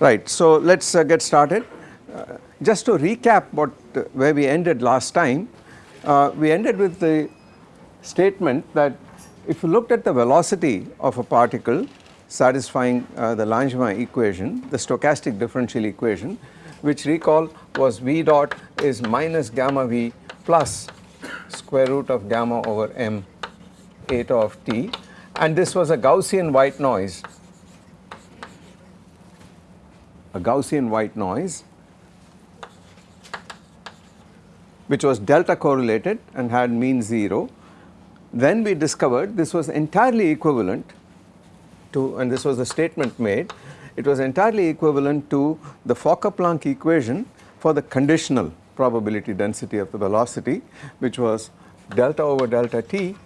Right, so let us uh, get started. Uh, just to recap what uh, where we ended last time, uh, we ended with the statement that if you looked at the velocity of a particle satisfying uh, the Langevin equation, the stochastic differential equation, which recall was v dot is minus gamma v plus square root of gamma over m eta of t and this was a Gaussian white noise a Gaussian white noise which was delta correlated and had mean 0. Then we discovered this was entirely equivalent to and this was a statement made it was entirely equivalent to the Fokker-Planck equation for the conditional probability density of the velocity which was delta over delta t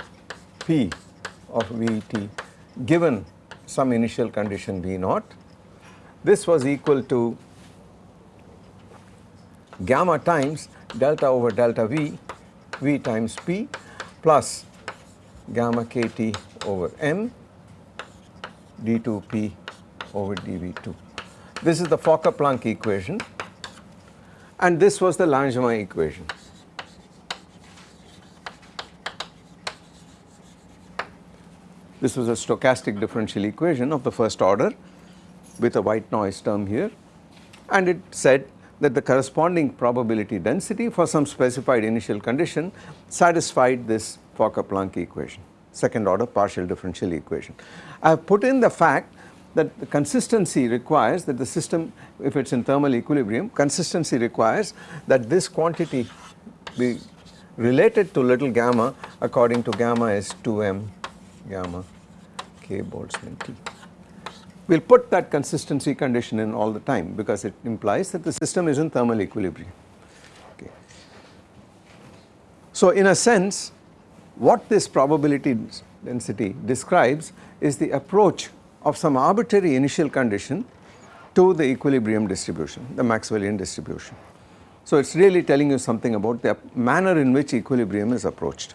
p of Vt given some initial condition V naught this was equal to gamma times delta over delta V, V times P plus gamma kT over M d2P over dV2. This is the Fokker-Planck equation and this was the Langevin equation. This was a stochastic differential equation of the first order with a white noise term here and it said that the corresponding probability density for some specified initial condition satisfied this Fokker-Planck equation, second order partial differential equation. I have put in the fact that the consistency requires that the system if it is in thermal equilibrium consistency requires that this quantity be related to little gamma according to gamma is 2m gamma k Boltzmann T we will put that consistency condition in all the time because it implies that the system is in thermal equilibrium. Okay. So in a sense what this probability density describes is the approach of some arbitrary initial condition to the equilibrium distribution, the Maxwellian distribution. So it is really telling you something about the manner in which equilibrium is approached.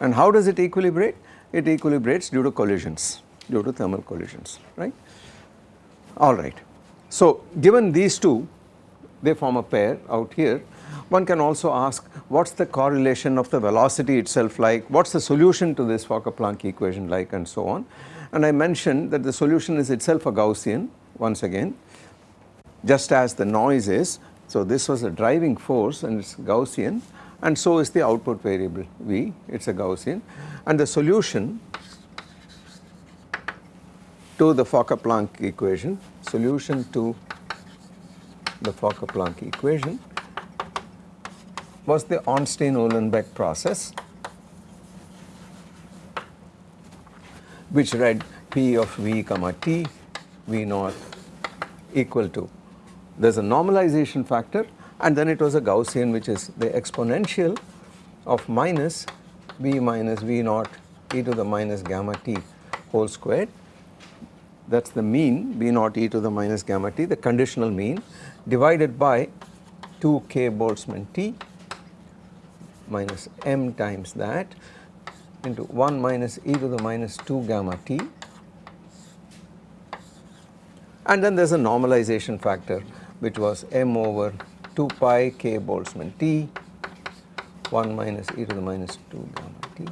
And how does it equilibrate? It equilibrates due to collisions, due to thermal collisions, right alright. So given these two they form a pair out here. One can also ask what is the correlation of the velocity itself like, what is the solution to this Fokker-Planck equation like? And so on. And I mentioned that the solution is itself a Gaussian once again just as the noise is. So this was a driving force and it is Gaussian and so is the output variable V it is a Gaussian. And the solution to the Fokker-Planck equation, solution to the Fokker-Planck equation was the Ornstein-Uhlenbeck process which read P of V comma T V naught equal to there is a normalization factor and then it was a Gaussian which is the exponential of minus V minus V naught e to the minus gamma t whole squared that is the mean B naught e to the minus gamma t the conditional mean divided by 2 k Boltzmann t minus m times that into 1 minus e to the minus 2 gamma t. And then there is a normalization factor which was m over 2 pi k Boltzmann t 1 minus e to the minus 2 gamma t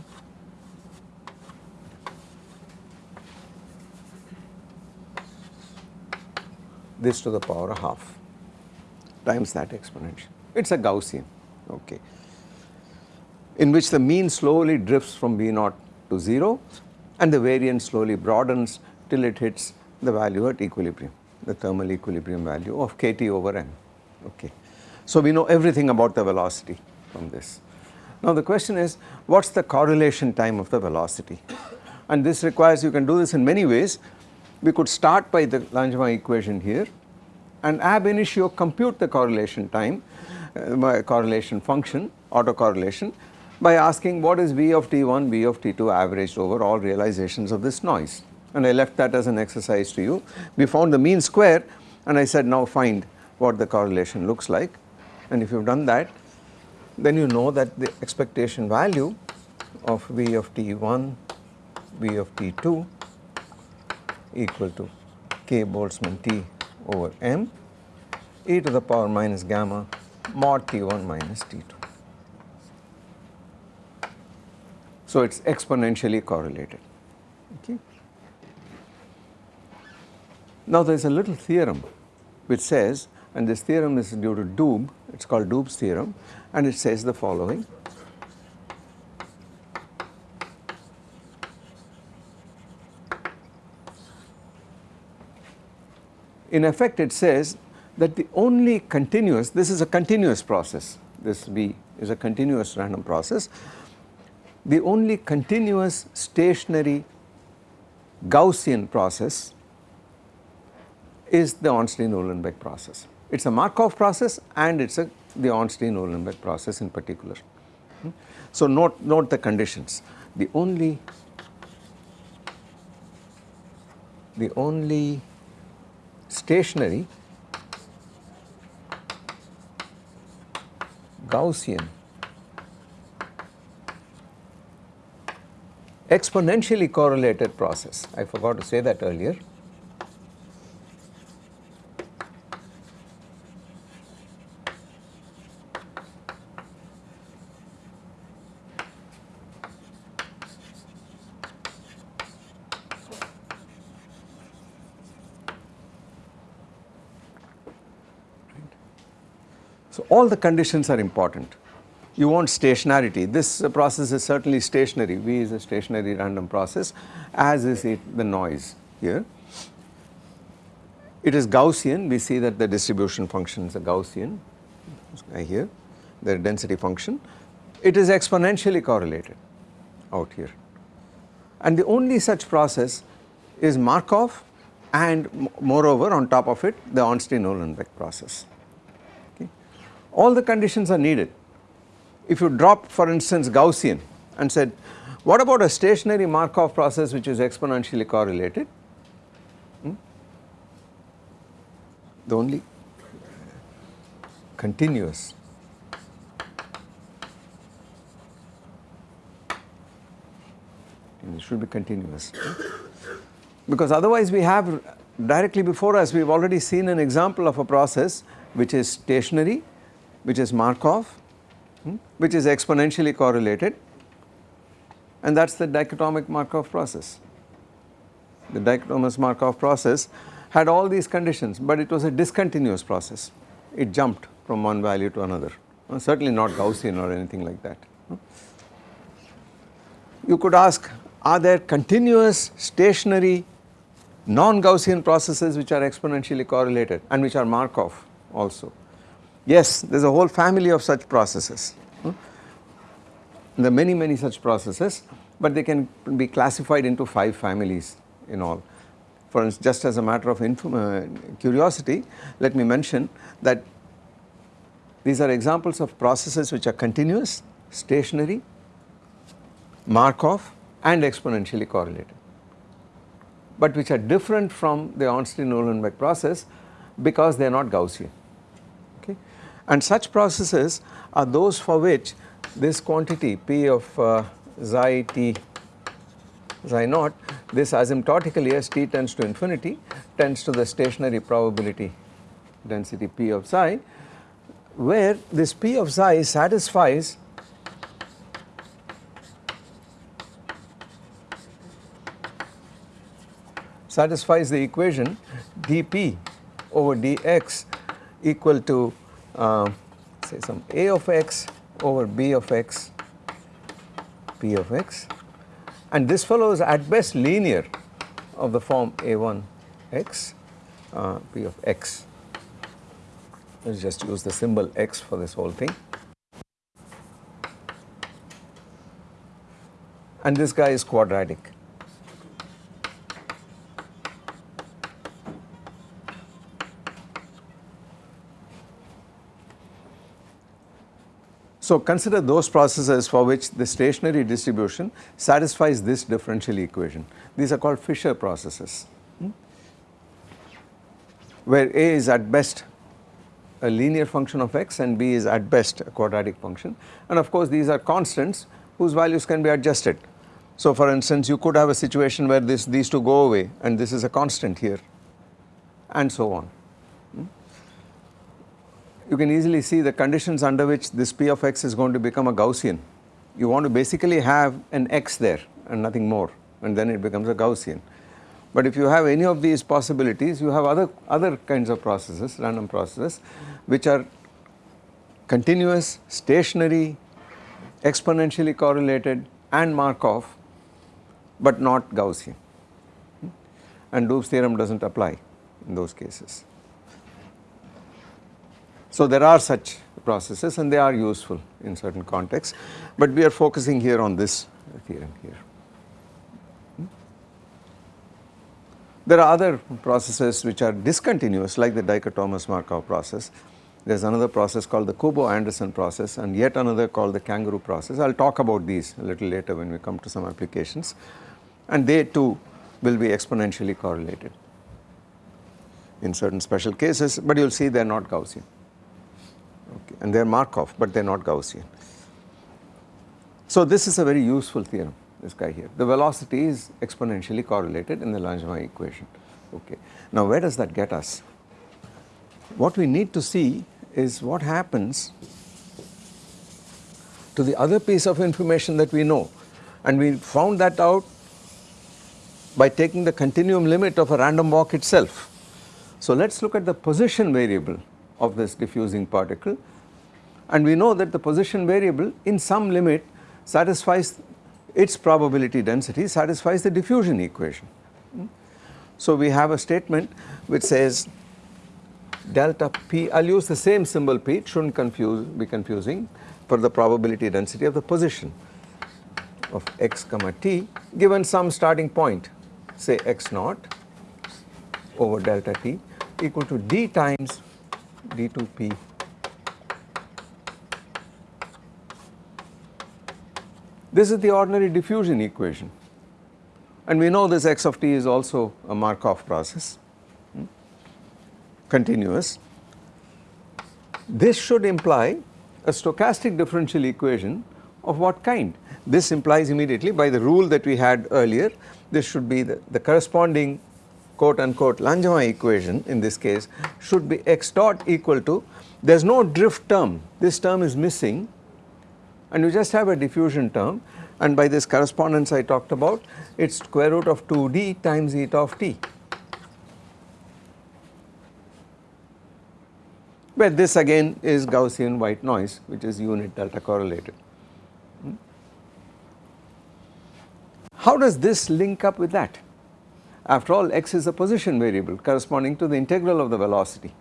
this to the power of half times that exponential. It is a Gaussian, okay, in which the mean slowly drifts from V naught to 0 and the variance slowly broadens till it hits the value at equilibrium, the thermal equilibrium value of kT over m, okay. So we know everything about the velocity from this. Now the question is what is the correlation time of the velocity and this requires you can do this in many ways we could start by the Langevin equation here and ab initio compute the correlation time uh, correlation function autocorrelation by asking what is V of t1 V of t2 averaged over all realizations of this noise and I left that as an exercise to you. We found the mean square and I said now find what the correlation looks like and if you have done that then you know that the expectation value of V of t1 V of t2 equal to k Boltzmann T over m e to the power minus gamma mod T1 minus T2. So, it is exponentially correlated. Okay. Now, there is a little theorem which says and this theorem is due to Doob, it is called Doob's theorem and it says the following. In effect it says that the only continuous, this is a continuous process, this V is a continuous random process, the only continuous stationary Gaussian process is the Ornstein-Uhlenbeck process. It is a Markov process and it is a the Ornstein-Uhlenbeck process in particular. Hmm? So, note, note the conditions. The only the only stationary Gaussian exponentially correlated process. I forgot to say that earlier. All the conditions are important. You want stationarity. This uh, process is certainly stationary. V is a stationary random process as is it the noise here. It is Gaussian. We see that the distribution function is a Gaussian here, the density function. It is exponentially correlated out here. And the only such process is Markov and moreover on top of it the Ornstein-Uhlenbeck process all the conditions are needed. If you drop for instance Gaussian and said what about a stationary Markov process which is exponentially correlated? Hmm? The only continuous it should be continuous because otherwise we have directly before us we have already seen an example of a process which is stationary which is Markov, hmm, which is exponentially correlated and that is the dichotomic Markov process. The dichotomous Markov process had all these conditions, but it was a discontinuous process. It jumped from one value to another, certainly not Gaussian or anything like that. You could ask, are there continuous stationary non-Gaussian processes which are exponentially correlated and which are Markov also? Yes, there is a whole family of such processes. Hmm? There are many, many such processes, but they can be classified into 5 families in all. For instance, just as a matter of uh, curiosity, let me mention that these are examples of processes which are continuous, stationary, Markov and exponentially correlated, but which are different from the Ornstein-Uhlenbeck process because they are not Gaussian. And such processes are those for which this quantity P of uh, xi t xi naught this asymptotically as t tends to infinity tends to the stationary probability density P of xi where this P of xi satisfies satisfies the equation dp over dx equal to uh, say some a of x over b of x p of x and this fellow is at best linear of the form a1 x uh, p of x. Let us just use the symbol x for this whole thing. And this guy is quadratic. So, consider those processes for which the stationary distribution satisfies this differential equation. These are called Fisher processes, hmm? where A is at best a linear function of x and B is at best a quadratic function and of course these are constants whose values can be adjusted. So, for instance you could have a situation where this these two go away and this is a constant here and so on. You can easily see the conditions under which this p of x is going to become a Gaussian. You want to basically have an x there and nothing more and then it becomes a Gaussian. But if you have any of these possibilities you have other, other kinds of processes, random processes which are continuous, stationary, exponentially correlated and Markov but not Gaussian hmm? and Doob's theorem does not apply in those cases. So there are such processes and they are useful in certain contexts but we are focusing here on this theorem here. Hmm? There are other processes which are discontinuous like the dichotomous Markov process. There is another process called the Kubo-Anderson process and yet another called the kangaroo process. I will talk about these a little later when we come to some applications and they too will be exponentially correlated in certain special cases but you will see they are not Gaussian. And they are Markov but they are not Gaussian. So this is a very useful theorem this guy here. The velocity is exponentially correlated in the Langevin equation. Okay. Now where does that get us? What we need to see is what happens to the other piece of information that we know and we found that out by taking the continuum limit of a random walk itself. So let us look at the position variable of this diffusing particle and we know that the position variable in some limit satisfies its probability density satisfies the diffusion equation. So we have a statement which says delta p, I will use the same symbol p, it should not confuse, be confusing for the probability density of the position of x comma t given some starting point say x naught over delta t equal to d times d2p This is the ordinary diffusion equation. And we know this x of t is also a Markov process. Hmm, continuous. This should imply a stochastic differential equation of what kind? This implies immediately by the rule that we had earlier this should be the, the corresponding quote unquote Langevin equation in this case should be x dot equal to there is no drift term. This term is missing and you just have a diffusion term and by this correspondence I talked about it is square root of 2d times eta of t where this again is Gaussian white noise which is unit delta correlated. Hmm? How does this link up with that? After all x is a position variable corresponding to the integral of the velocity.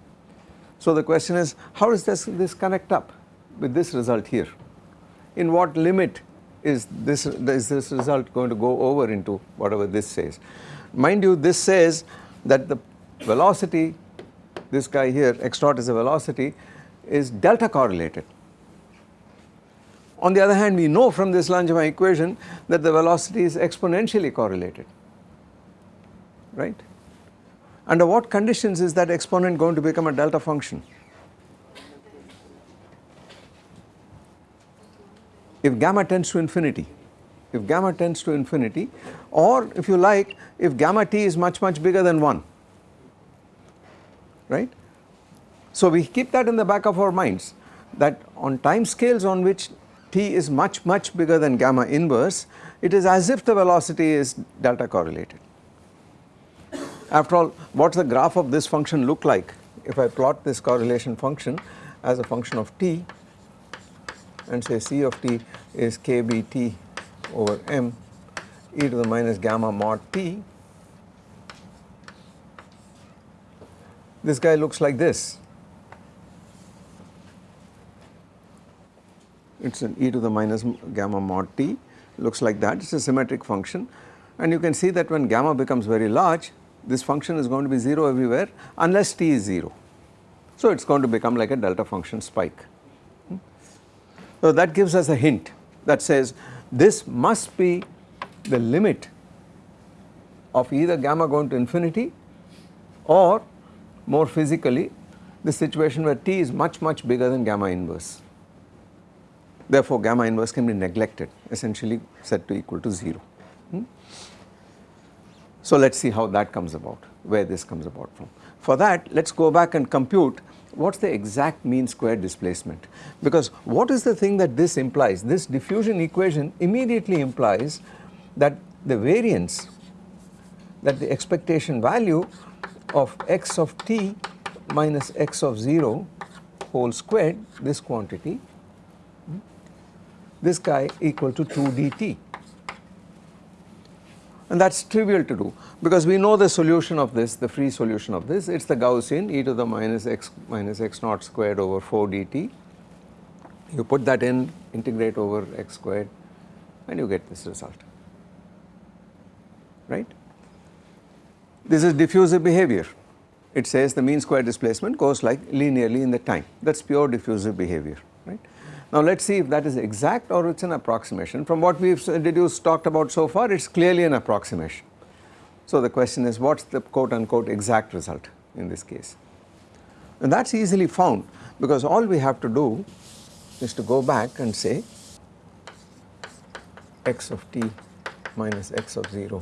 So the question is how does this, this connect up with this result here? In what limit is this, is this result going to go over into whatever this says. Mind you this says that the velocity this guy here x dot is a velocity is delta correlated. On the other hand we know from this Langevin equation that the velocity is exponentially correlated right. Under what conditions is that exponent going to become a delta function? If gamma tends to infinity, if gamma tends to infinity or if you like if gamma t is much much bigger than 1 right. So we keep that in the back of our minds that on time scales on which t is much much bigger than gamma inverse it is as if the velocity is delta correlated. After all what does the graph of this function look like if I plot this correlation function as a function of t and say C of t is kbt over m e to the minus gamma mod t. This guy looks like this. It is an e to the minus gamma mod t looks like that it is a symmetric function and you can see that when gamma becomes very large this function is going to be 0 everywhere unless t is 0. So it is going to become like a delta function spike. So that gives us a hint that says this must be the limit of either gamma going to infinity or more physically the situation where t is much much bigger than gamma inverse. Therefore gamma inverse can be neglected essentially set to equal to 0. Hmm? So let us see how that comes about where this comes about from. For that let us go back and compute what is the exact mean square displacement? Because what is the thing that this implies? This diffusion equation immediately implies that the variance that the expectation value of x of t minus x of 0 whole squared this quantity this guy equal to 2 dt and that is trivial to do. Because we know the solution of this the free solution of this. It is the Gaussian e to the minus x minus x naught squared over 4 dt. You put that in integrate over x squared and you get this result. Right. This is diffusive behavior. It says the mean square displacement goes like linearly in the time. That is pure diffusive behavior. Now let us see if that is exact or it is an approximation. From what we have deduced talked about so far it is clearly an approximation. So the question is what is the quote unquote exact result in this case? And that is easily found because all we have to do is to go back and say x of t minus x of 0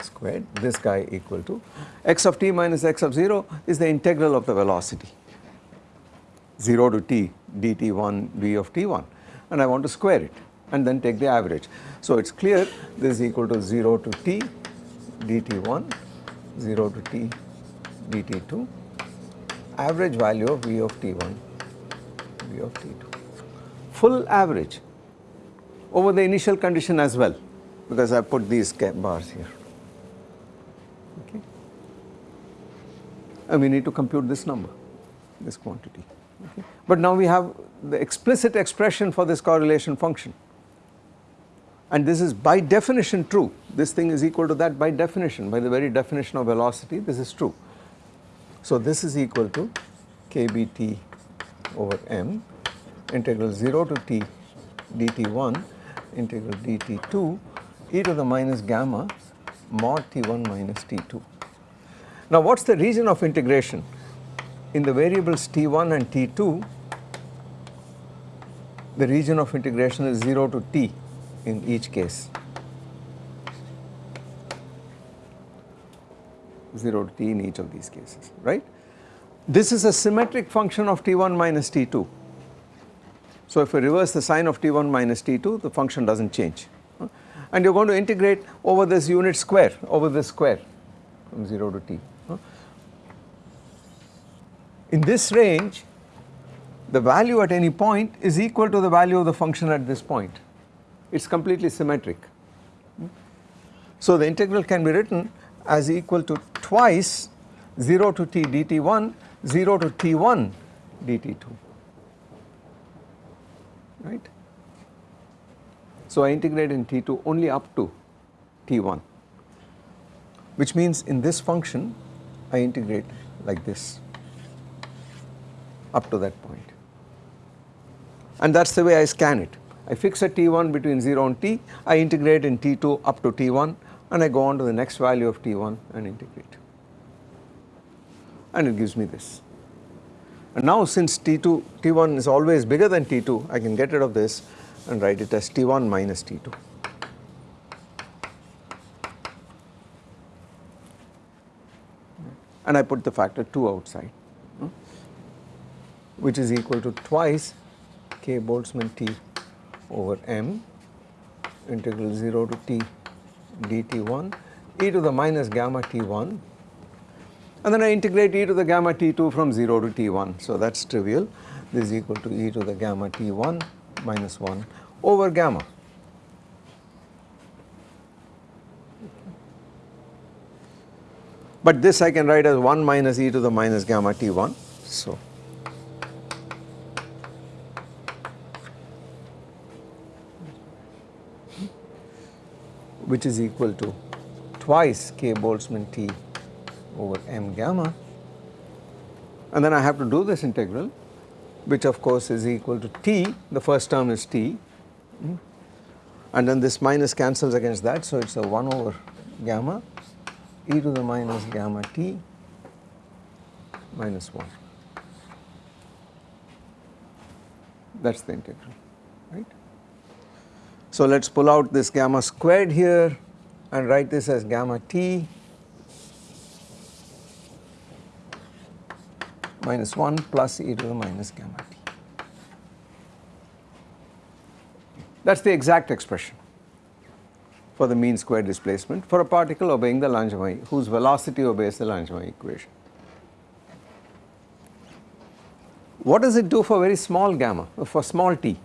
squared this guy equal to x of t minus x of 0 is the integral of the velocity. 0 to t dt1 v of t1 and I want to square it and then take the average. So it is clear this is equal to 0 to t dt1 0 to t dt2 average value of v of t1 v of t2 full average over the initial condition as well because I put these bars here okay and we need to compute this number this quantity. But now we have the explicit expression for this correlation function and this is by definition true this thing is equal to that by definition by the very definition of velocity this is true. So this is equal to kbt over m integral 0 to t dt1 integral dt2 e to the minus gamma mod t1 minus t2. Now what is the region of integration? In the variables t1 and t2 the region of integration is 0 to t in each case 0 to t in each of these cases right. This is a symmetric function of t1 minus t2. So if we reverse the sign of t1 minus t2 the function does not change and you are going to integrate over this unit square over this square from 0 to t. In this range the value at any point is equal to the value of the function at this point it is completely symmetric. So the integral can be written as equal to twice 0 to t dt1 0 to t1 dt2 right. So I integrate in T2 only up to T1 which means in this function I integrate like this up to that point and that is the way I scan it. I fix a T1 between 0 and T, I integrate in T2 up to T1 and I go on to the next value of T1 and integrate and it gives me this. And now since T2, T1 is always bigger than T2 I can get rid of this and write it as T1 minus T2. And I put the factor 2 outside which is equal to twice k Boltzmann T over m integral 0 to t dt1 e to the minus gamma t1 and then I integrate e to the gamma t2 from 0 to t1 so that is trivial this is equal to e to the gamma t1 minus 1 over gamma. But this I can write as 1 minus e to the minus gamma t1. So, which is equal to twice k Boltzmann t over m gamma. And then I have to do this integral which of course is equal to t, the first term is t. And then this minus cancels against that so it is a 1 over gamma. E to the minus gamma t minus 1 that is the integral right. So let us pull out this gamma squared here and write this as gamma t minus 1 plus e to the minus gamma t. That is the exact expression for the mean square displacement for a particle obeying the Langevin whose velocity obeys the Langevin equation. What does it do for very small gamma, for small t?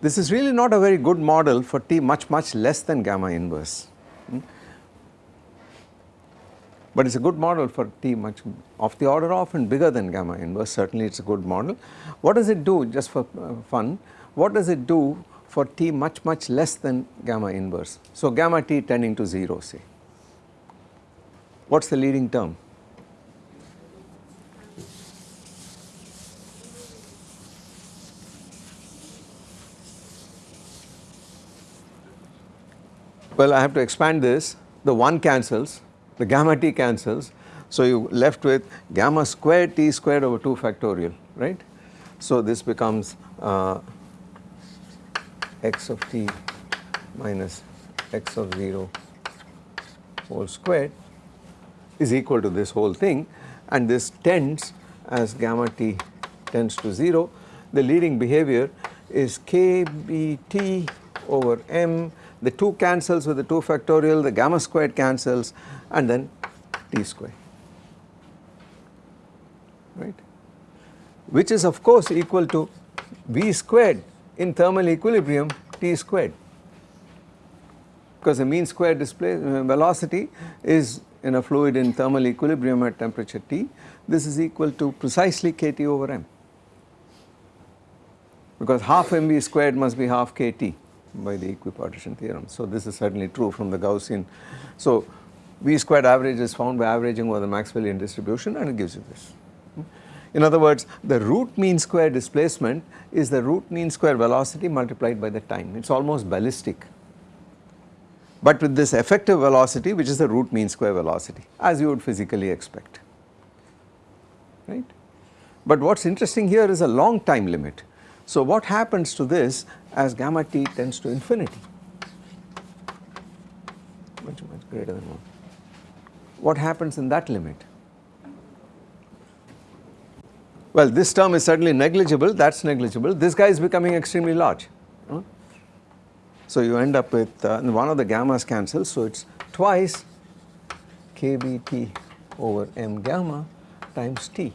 This is really not a very good model for t much much less than gamma inverse. Hmm? But it is a good model for t much of the order of and bigger than gamma inverse certainly it is a good model. What does it do just for uh, fun? What does it do for t much much less than gamma inverse? So gamma t tending to 0 say. What is the leading term? Well I have to expand this. The 1 cancels the gamma t cancels. So you left with gamma squared t squared over 2 factorial right. So this becomes uh, x of t minus x of 0 whole squared is equal to this whole thing. And this tends as gamma t tends to 0 the leading behavior is kbt over m the 2 cancels with the 2 factorial, the gamma squared cancels and then t squared, right, which is of course equal to v squared in thermal equilibrium t squared. Because the mean square uh, velocity is in a fluid in thermal equilibrium at temperature T, this is equal to precisely kT over m. Because half mv squared must be half kT by the equipartition theorem. So this is certainly true from the Gaussian. So V squared average is found by averaging over the Maxwellian distribution and it gives you this. In other words, the root mean square displacement is the root mean square velocity multiplied by the time. It is almost ballistic. But with this effective velocity which is the root mean square velocity as you would physically expect, right. But what is interesting here is a long time limit. So what happens to this as gamma t tends to infinity much much greater than 1. What happens in that limit? Well this term is certainly negligible that is negligible this guy is becoming extremely large. Huh? So you end up with uh, one of the gammas cancels so it is twice kBt over m gamma times t.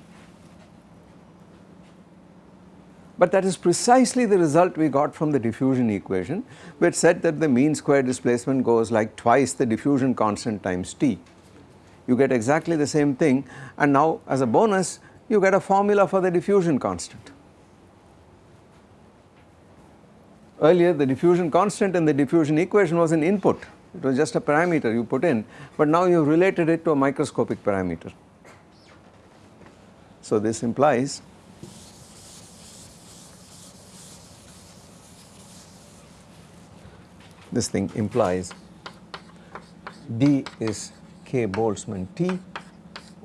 But that is precisely the result we got from the diffusion equation which said that the mean square displacement goes like twice the diffusion constant times t. You get exactly the same thing and now as a bonus you get a formula for the diffusion constant. Earlier the diffusion constant in the diffusion equation was an input, it was just a parameter you put in but now you have related it to a microscopic parameter. So this implies this thing implies D is K Boltzmann T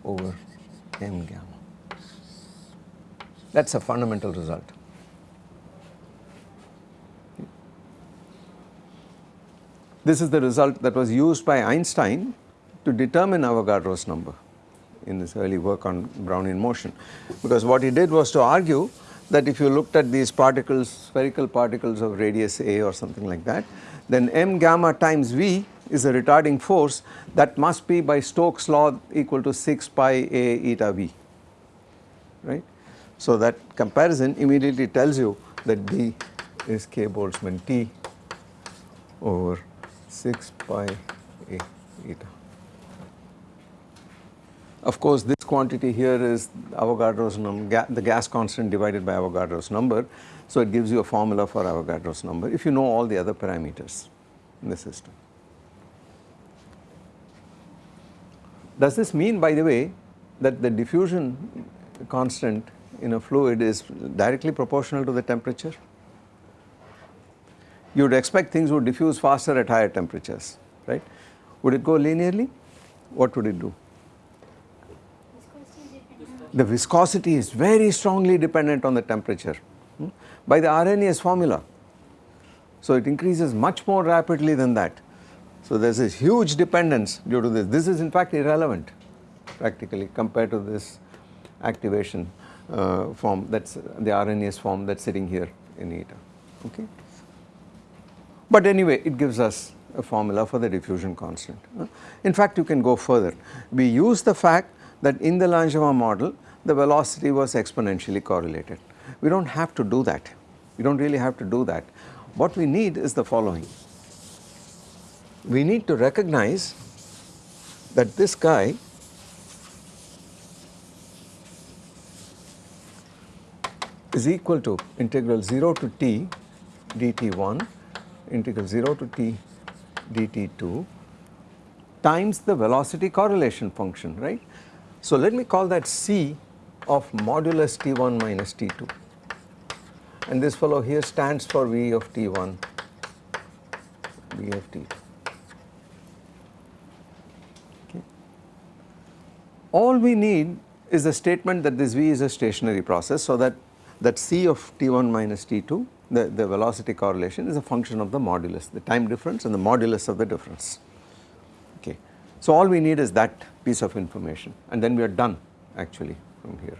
over m gamma. That is a fundamental result. This is the result that was used by Einstein to determine Avogadro's number in his early work on Brownian motion because what he did was to argue that if you looked at these particles spherical particles of radius a or something like that then m gamma times v is a retarding force that must be by Stokes law equal to 6 pi a eta v right. So that comparison immediately tells you that B is k Boltzmann T over 6 pi a eta. Of course this quantity here is Avogadro's number the gas constant divided by Avogadro's number so it gives you a formula for Avogadro's number if you know all the other parameters in the system. Does this mean by the way that the diffusion constant in a fluid is directly proportional to the temperature? You would expect things would diffuse faster at higher temperatures, right? Would it go linearly? What would it do? The viscosity is very strongly dependent on the temperature hmm, by the Arrhenius formula. So it increases much more rapidly than that. So there is this huge dependence due to this. This is in fact irrelevant practically compared to this activation uh, form that's the Arrhenius form that's sitting here in eta okay. But anyway it gives us a formula for the diffusion constant. In fact you can go further we use the fact that in the Langevin model the velocity was exponentially correlated. We do not have to do that we do not really have to do that. What we need is the following we need to recognize that this guy is equal to integral 0 to t dt1 integral 0 to t dt2 times the velocity correlation function right. So let me call that c of modulus t1 minus t2 and this fellow here stands for v of t1 v of t2 all we need is a statement that this v is a stationary process so that that c of t1 minus t2 the, the velocity correlation is a function of the modulus the time difference and the modulus of the difference. Okay. So all we need is that piece of information and then we are done actually from here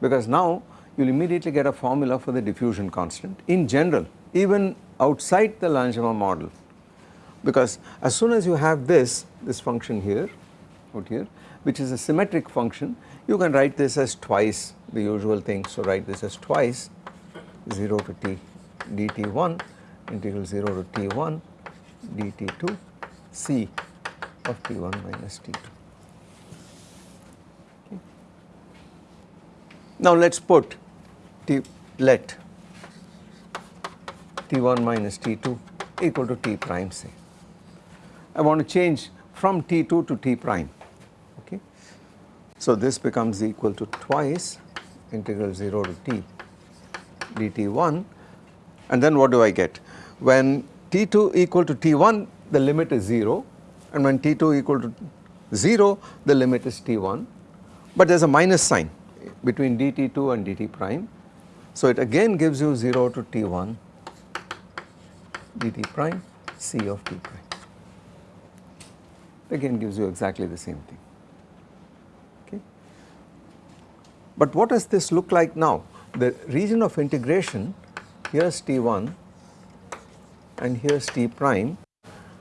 because now you will immediately get a formula for the diffusion constant in general even outside the Langevin model because as soon as you have this this function here out here which is a symmetric function you can write this as twice the usual thing. So write this as twice 0 to t dt1 integral 0 to t1 dt2 c of t1 minus t2. Now let us put t let t1 minus t2 equal to t prime say. I want to change from t2 to t prime okay. so this becomes equal to twice integral 0 to t dt1 and then what do I get? When t2 equal to t1 the limit is 0 and when t2 equal to 0 the limit is t1 but there is a minus sign between dt2 and dt prime. So it again gives you 0 to t1 dt prime c of t prime again gives you exactly the same thing. Okay. But what does this look like now? The region of integration here is T1 and here is T prime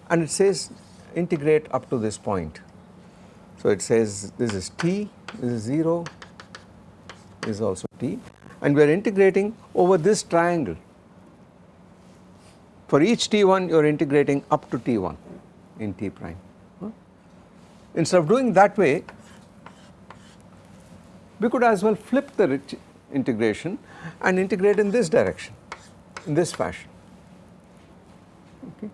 and it says integrate up to this point. So it says this is T, this is 0, this is also T and we are integrating over this triangle. For each T1 you are integrating up to T1 in T prime. Instead of doing that way we could as well flip the integration and integrate in this direction in this fashion okay.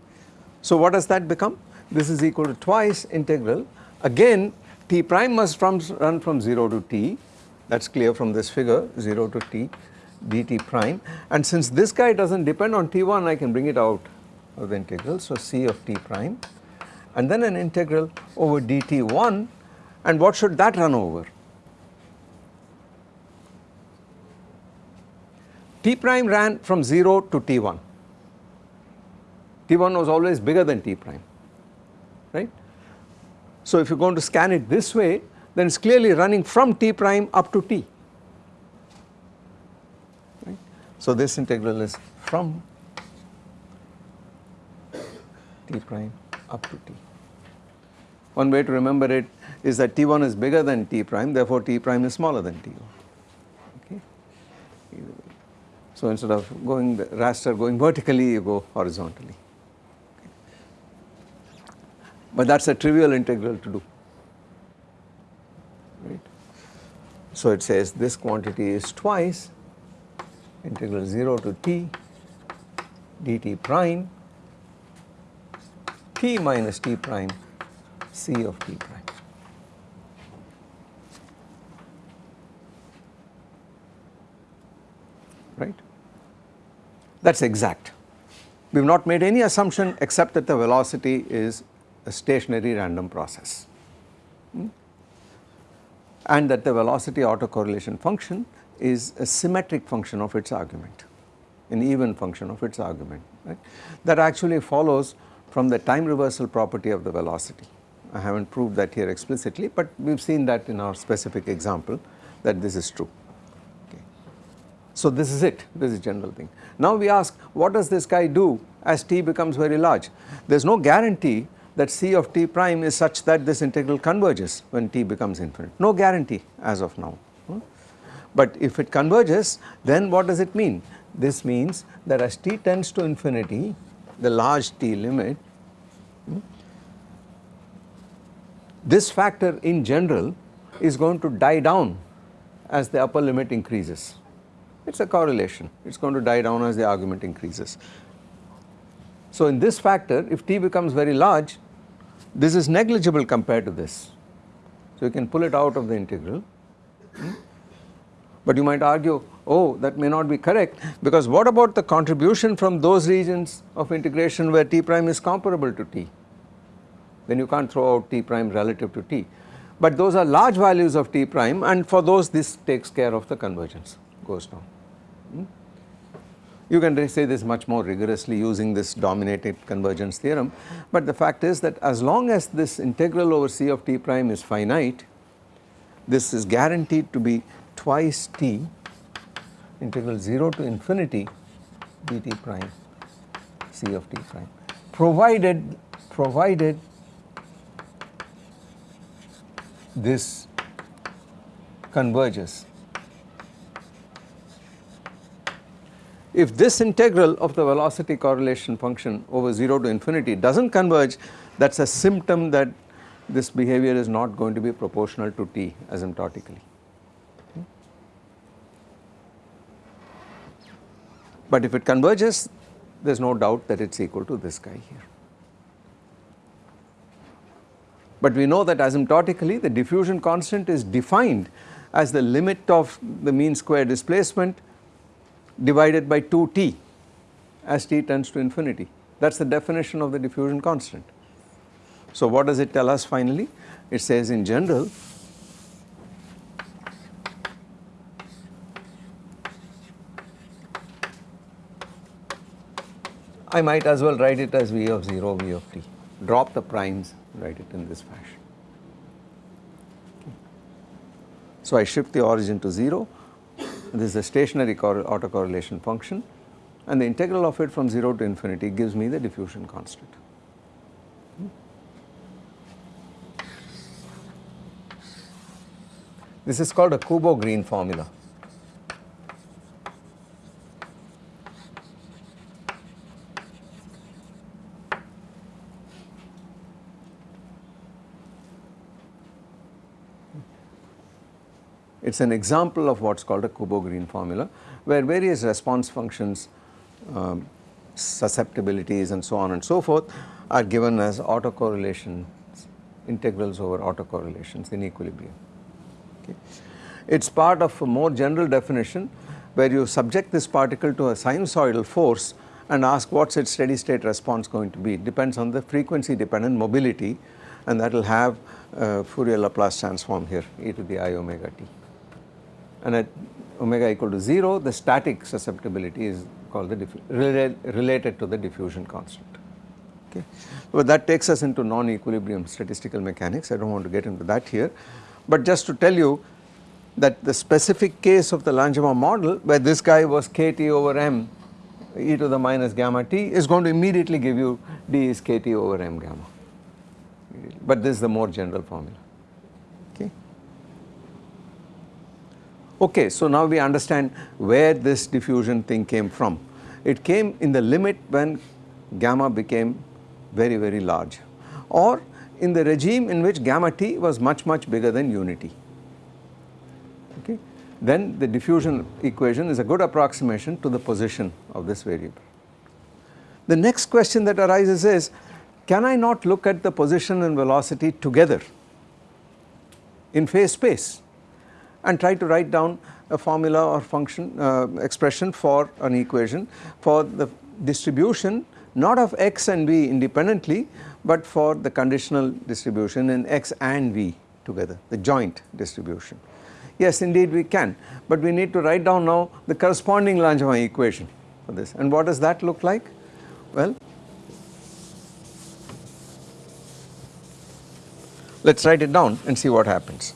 So what does that become? This is equal to twice integral again t prime must from run from 0 to t that is clear from this figure 0 to t dt prime. And since this guy does not depend on t1 I can bring it out of the integral. So c of t prime. And then an integral over dt1 and what should that run over? T prime ran from 0 to T1, T1 was always bigger than T prime, right. So if you are going to scan it this way then it is clearly running from T prime up to T, right. So this integral is from T prime up to T. One way to remember it is that T1 is bigger than T prime therefore T prime is smaller than T1 okay. So instead of going the raster going vertically you go horizontally but that is a trivial integral to do So it says this quantity is twice integral 0 to t dt prime t minus t prime c of t prime. Right that is exact. We have not made any assumption except that the velocity is a stationary random process? And that the velocity autocorrelation function is a symmetric function of its argument, an even function of its argument right. That actually follows from the time reversal property of the velocity I have not proved that here explicitly, but we have seen that in our specific example that this is true. Okay. So this is it, this is general thing. Now we ask what does this guy do as t becomes very large? There is no guarantee that c of t prime is such that this integral converges when t becomes infinite, no guarantee as of now. Hmm? But if it converges then what does it mean? This means that as t tends to infinity the large t limit hmm, this factor in general is going to die down as the upper limit increases. It is a correlation, it is going to die down as the argument increases. So in this factor if t becomes very large this is negligible compared to this. So you can pull it out of the integral. Hmm? But you might argue oh that may not be correct because what about the contribution from those regions of integration where t prime is comparable to t then you can't throw out t prime relative to t. But those are large values of t prime and for those this takes care of the convergence goes down. Hmm? You can say this much more rigorously using this dominated convergence theorem, but the fact is that as long as this integral over c of t prime is finite, this is guaranteed to be twice t integral 0 to infinity dt prime c of t prime provided provided this converges. If this integral of the velocity correlation function over 0 to infinity does not converge that is a symptom that this behavior is not going to be proportional to t asymptotically. But if it converges there is no doubt that it is equal to this guy here. But we know that asymptotically the diffusion constant is defined as the limit of the mean square displacement divided by 2t as t tends to infinity that is the definition of the diffusion constant. So what does it tell us finally? It says in general I might as well write it as v of 0 v of t drop the primes write it in this fashion. So I shift the origin to 0, this is a stationary autocorrelation function and the integral of it from 0 to infinity gives me the diffusion constant. This is called a Kubo-Green formula. It is an example of what is called a Kubo-Green formula where various response functions, um, susceptibilities and so on and so forth are given as autocorrelations, integrals over autocorrelations in equilibrium. Okay. It is part of a more general definition where you subject this particle to a sinusoidal force and ask what is its steady state response going to be. It depends on the frequency dependent mobility and that will have Fourier Laplace transform here e to the i omega t and at omega equal to 0 the static susceptibility is called the related to the diffusion constant. Okay. But that takes us into non-equilibrium statistical mechanics I do not want to get into that here but just to tell you that the specific case of the Langevin model where this guy was kt over m e to the minus gamma t is going to immediately give you d is kt over m gamma but this is the more general formula. Okay, so now we understand where this diffusion thing came from. It came in the limit when gamma became very very large or in the regime in which gamma t was much much bigger than unity. Okay. Then the diffusion equation is a good approximation to the position of this variable. The next question that arises is can I not look at the position and velocity together in phase space? And try to write down a formula or function uh, expression for an equation for the distribution not of x and v independently but for the conditional distribution in x and v together the joint distribution. Yes indeed we can but we need to write down now the corresponding Langevin equation for this and what does that look like? Well Let us write it down and see what happens.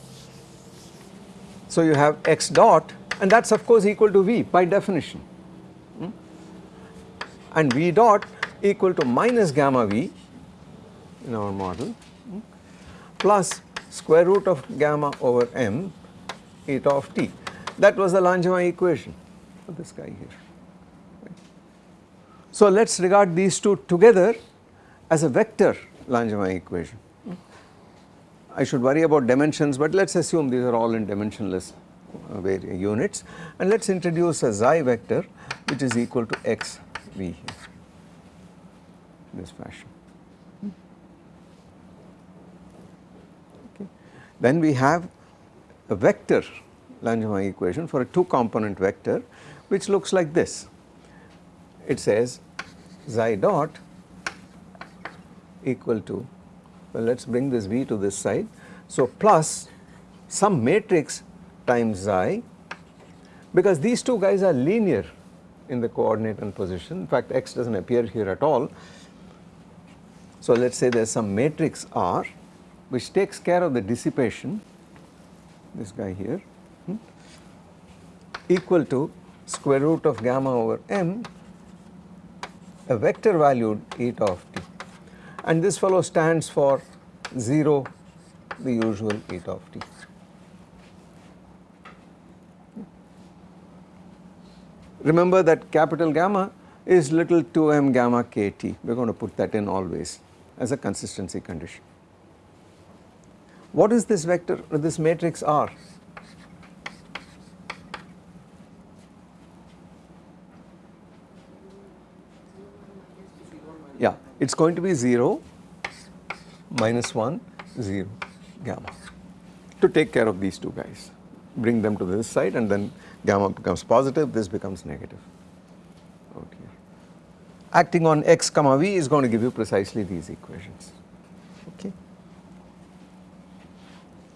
So you have x dot and that is of course equal to v by definition hmm? and v dot equal to minus gamma v in our model hmm? plus square root of gamma over m eta of t. That was the Langevin equation for this guy here. So let us regard these two together as a vector Langevin equation. I should worry about dimensions but let us assume these are all in dimensionless uh, units and let us introduce a xi vector which is equal to x v here this fashion. Okay. Then we have a vector Langevin equation for a two component vector which looks like this. It says xi dot equal to well let us bring this v to this side. So plus some matrix times xi because these two guys are linear in the coordinate and position in fact x does not appear here at all. So let us say there is some matrix R which takes care of the dissipation this guy here hmm, equal to square root of gamma over m a vector valued eta of t and this fellow stands for 0 the usual eta of t. Remember that capital gamma is little 2m gamma kt we are going to put that in always as a consistency condition. What is this vector this matrix R? Yeah, it is going to be 0 minus 1 0 gamma to take care of these two guys bring them to this side and then gamma becomes positive this becomes negative okay. Acting on x comma v is going to give you precisely these equations okay.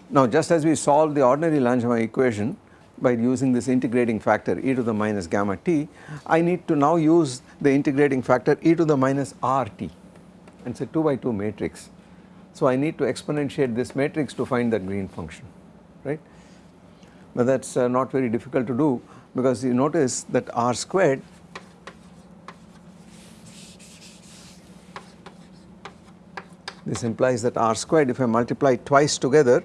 Now just as we solved the ordinary Langevin equation by using this integrating factor e to the minus gamma t, I need to now use the integrating factor e to the minus rt and it's a 2 by 2 matrix. So I need to exponentiate this matrix to find that green function right. But that is uh, not very difficult to do because you notice that r squared this implies that r squared if I multiply twice together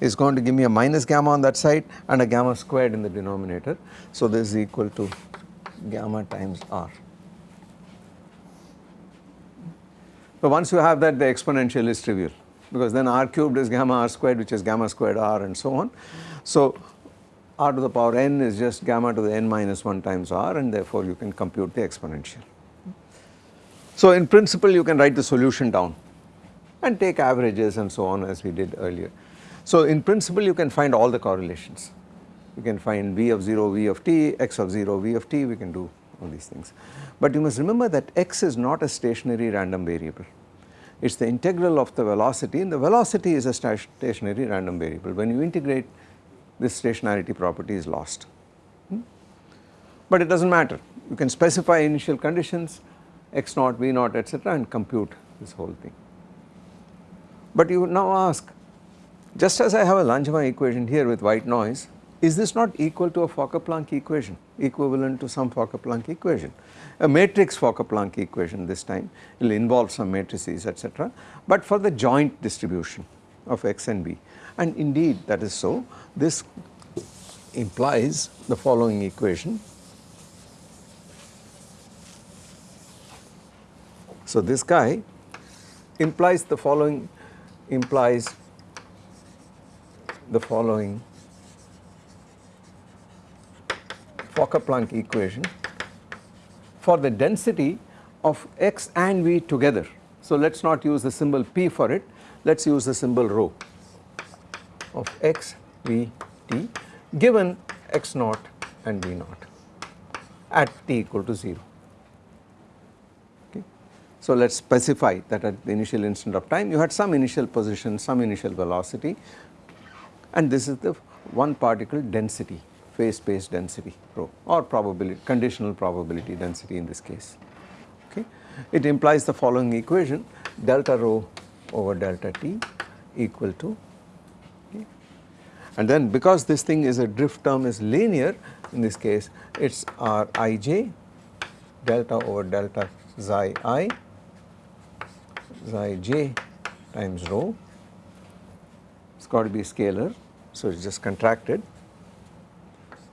is going to give me a minus gamma on that side and a gamma squared in the denominator. So this is equal to gamma times r. So once you have that the exponential is trivial because then r cubed is gamma r squared which is gamma squared r and so on. So r to the power n is just gamma to the n minus 1 times r and therefore you can compute the exponential. So in principle you can write the solution down and take averages and so on as we did earlier. So in principle you can find all the correlations. You can find v of 0 v of t, x of 0 v of t, we can do all these things. But you must remember that x is not a stationary random variable. It is the integral of the velocity and the velocity is a stationary random variable. When you integrate this stationarity property is lost. Hmm? But it does not matter. You can specify initial conditions x naught, v naught etc. and compute this whole thing. But you now ask just as I have a Langevin equation here with white noise, is this not equal to a Fokker-Planck equation, equivalent to some Fokker-Planck equation? A matrix Fokker-Planck equation this time will involve some matrices etc. but for the joint distribution of x and b and indeed that is so. This implies the following equation. So this guy implies the following implies the following Fokker-Planck equation for the density of x and v together. So let us not use the symbol p for it, let us use the symbol rho of x, v, t given x naught and v naught at t equal to 0. Okay. So let us specify that at the initial instant of time you had some initial position, some initial velocity and this is the one particle density phase space density rho or probability conditional probability density in this case okay. It implies the following equation delta rho over delta t equal to okay. and then because this thing is a drift term is linear in this case it is r i j delta over delta xi i xi j times rho it has got to be scalar so it is just contracted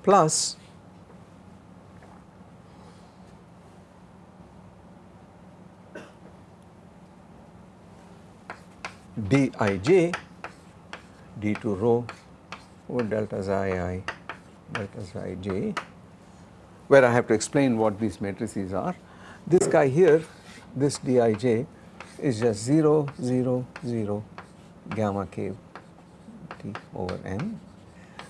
plus dij d2 rho over delta xi i delta xi j where I have to explain what these matrices are. This guy here this dij is just 0 0 0 gamma k over n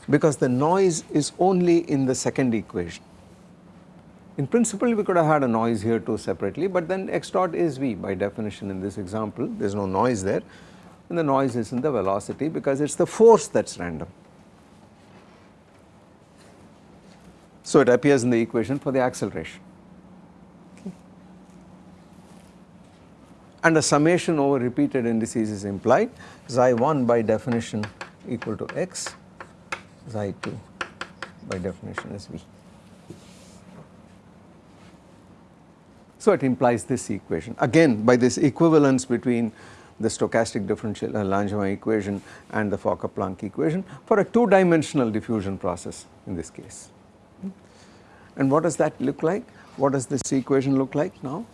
because the noise is only in the second equation. In principle we could have had a noise here too separately but then x dot is v by definition in this example there is no noise there and the noise is in the velocity because it is the force that is random. So it appears in the equation for the acceleration. Okay. And a summation over repeated indices is implied xi 1 by definition equal to x, xi 2 by definition is v. So it implies this equation again by this equivalence between the stochastic differential uh, Langevin equation and the Fokker-Planck equation for a two dimensional diffusion process in this case. And what does that look like? What does this equation look like now?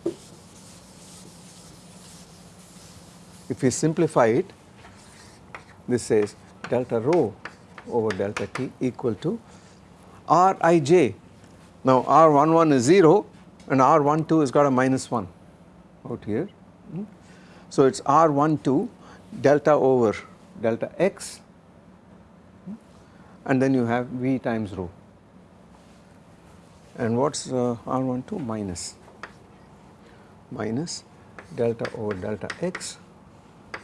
If we simplify it, this says delta rho over delta t equal to Rij. Now R11 is 0 and R12 has got a minus 1 out here. So it is R12 delta over delta x. And then you have V times rho. And what is uh, R12 minus. Minus delta over delta x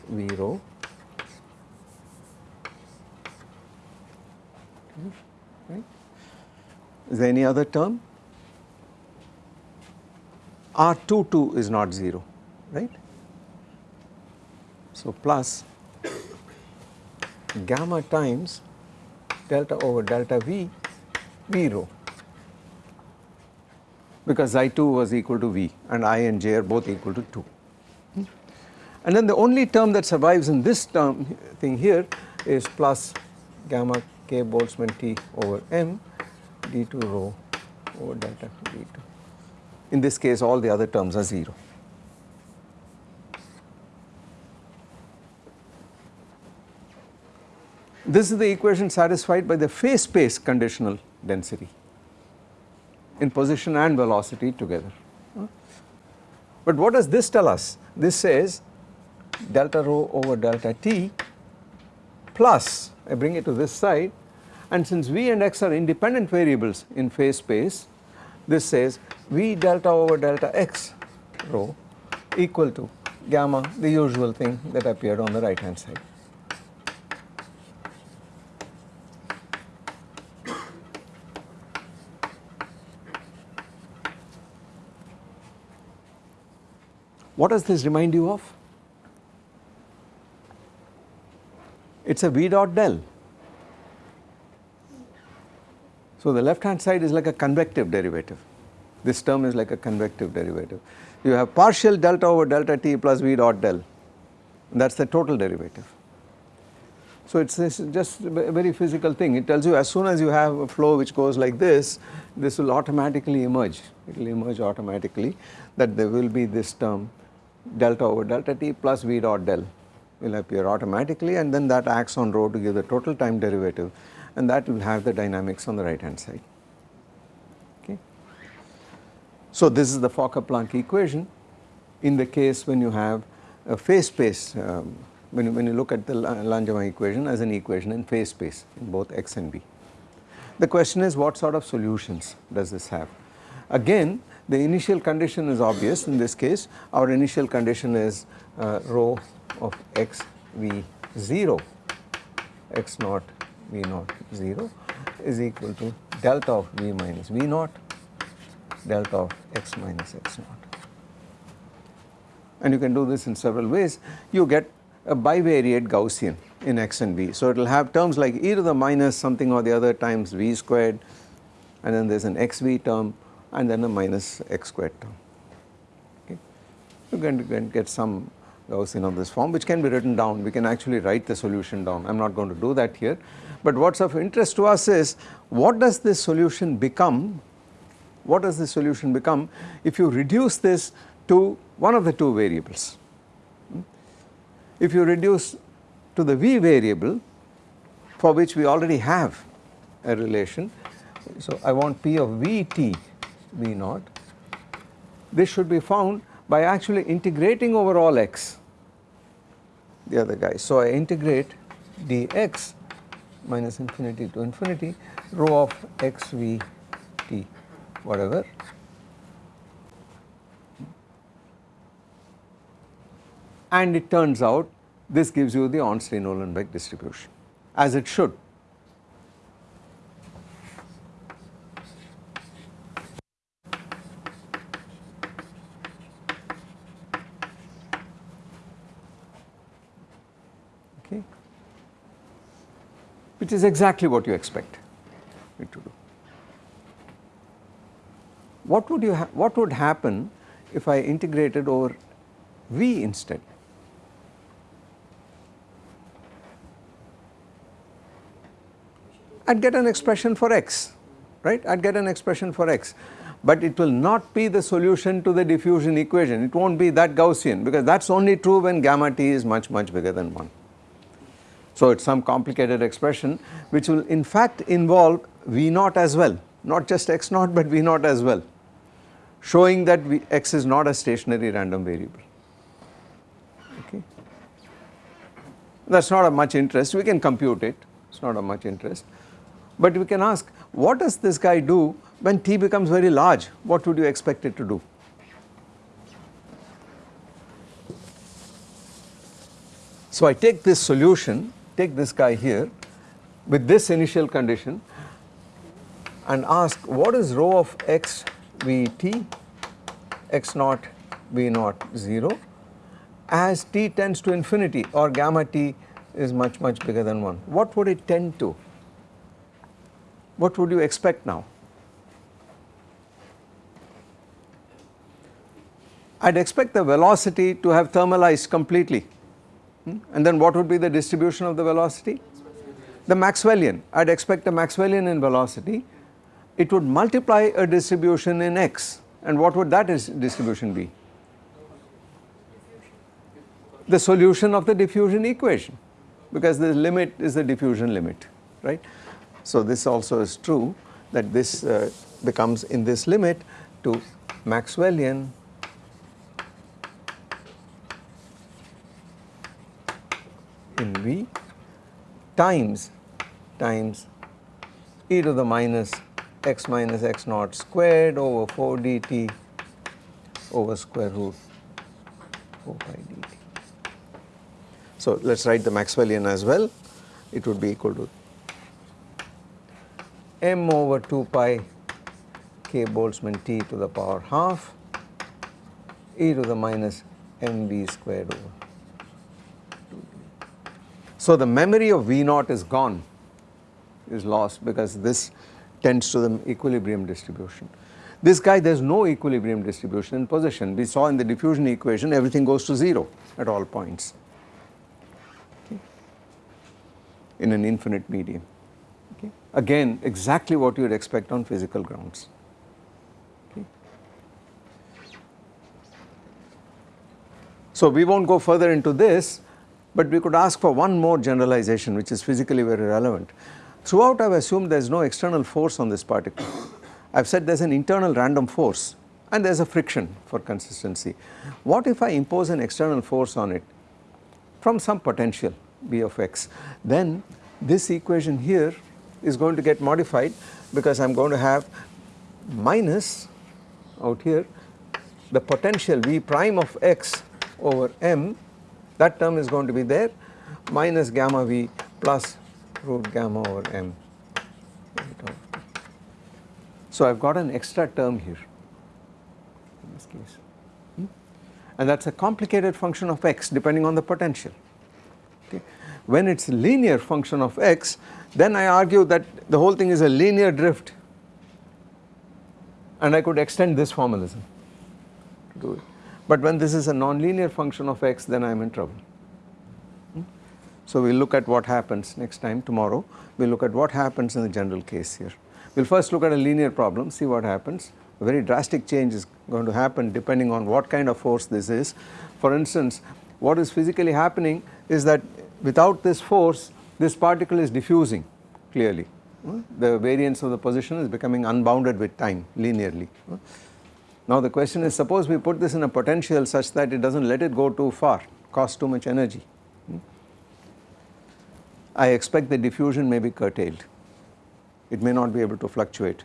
V rho Is there any other term? R22 is not 0 right. So, plus gamma times delta over delta V, V rho because xi2 was equal to V and I and J are both equal to 2. And then the only term that survives in this term thing here is plus gamma k Boltzmann T over m d2 rho over delta d2. In this case all the other terms are 0. This is the equation satisfied by the phase space conditional density in position and velocity together. But what does this tell us? This says delta rho over delta t plus I bring it to this side and since v and x are independent variables in phase space this says v delta over delta x rho equal to gamma the usual thing that appeared on the right hand side. What does this remind you of? It is a V dot del. So the left hand side is like a convective derivative. This term is like a convective derivative. You have partial delta over delta t plus V dot del that is the total derivative. So it is just a very physical thing it tells you as soon as you have a flow which goes like this this will automatically emerge it will emerge automatically that there will be this term delta over delta t plus v dot del will appear automatically and then that acts on rho to give the total time derivative and that will have the dynamics on the right hand side. Okay. So this is the Fokker-Planck equation in the case when you have a phase space um, when, you, when you look at the Langevin equation as an equation in phase space in both x and b. The question is what sort of solutions does this have? Again the initial condition is obvious in this case our initial condition is uh, rho of x v 0 x naught v naught 0 is equal to delta of v minus v naught delta of x minus x naught. And you can do this in several ways you get a bivariate Gaussian in x and v. So it will have terms like e to the minus something or the other times v squared and then there is an xv term and then a minus x squared term. Okay. You can get some Gaussian of this form which can be written down. We can actually write the solution down. I am not going to do that here. But what is of interest to us is what does this solution become? What does this solution become if you reduce this to one of the two variables? If you reduce to the v variable for which we already have a relation. So, I want p of vt v naught. This should be found by actually integrating over all x the other guy. So, I integrate dx minus infinity to infinity rho of x v t whatever and it turns out this gives you the Ornstein-Uhlenbeck distribution as it should. Okay, which is exactly what you expect it to do. What would you have what would happen if I integrated over v instead? I would get an expression for x, right, I would get an expression for x, but it will not be the solution to the diffusion equation, it not be that Gaussian because that is only true when gamma t is much much bigger than 1. So it is some complicated expression which will in fact involve V naught as well, not just x naught but V naught as well, showing that v, x is not a stationary random variable. Okay. That is not of much interest, we can compute it, it is not of much interest. But we can ask what does this guy do when t becomes very large what would you expect it to do? So I take this solution take this guy here with this initial condition and ask what is rho of x v t x naught v naught 0 as t tends to infinity or gamma t is much much bigger than 1 what would it tend to? What would you expect now? I would expect the velocity to have thermalized completely and then what would be the distribution of the velocity? The Maxwellian, I would expect a Maxwellian in velocity, it would multiply a distribution in x and what would that distribution be? The solution of the diffusion equation because the limit is the diffusion limit right. So this also is true that this uh, becomes in this limit to Maxwellian in V times times e to the minus x minus x naught squared over 4 dt over square root 4 pi dt. So let us write the Maxwellian as well it would be equal to m over 2 pi k Boltzmann t to the power half e to the minus mv squared over 2 So the memory of V naught is gone is lost because this tends to the equilibrium distribution. This guy there is no equilibrium distribution in position we saw in the diffusion equation everything goes to 0 at all points okay, in an infinite medium again exactly what you would expect on physical grounds. Okay. So we not go further into this but we could ask for one more generalization which is physically very relevant. Throughout I have assumed there is no external force on this particle. I have said there is an internal random force and there is a friction for consistency. What if I impose an external force on it from some potential V of x then this equation here is going to get modified because I am going to have minus out here the potential V prime of x over m that term is going to be there minus gamma V plus root gamma over m. So I have got an extra term here in this case hmm? and that is a complicated function of x depending on the potential Okay. When it is a linear function of x then I argue that the whole thing is a linear drift and I could extend this formalism to do it. But when this is a nonlinear function of x then I am in trouble. Hmm? So we will look at what happens next time tomorrow we will look at what happens in the general case here. We will first look at a linear problem see what happens a very drastic change is going to happen depending on what kind of force this is. For instance what is physically happening is that without this force this particle is diffusing clearly the variance of the position is becoming unbounded with time linearly. Now the question is suppose we put this in a potential such that it does not let it go too far cost too much energy. Hmm? I expect the diffusion may be curtailed it may not be able to fluctuate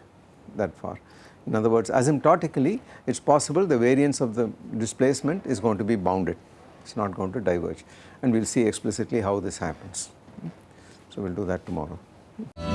that far. In other words asymptotically it is possible the variance of the displacement is going to be bounded it is not going to diverge and we will see explicitly how this happens. Hmm? So we will do that tomorrow. Hmm?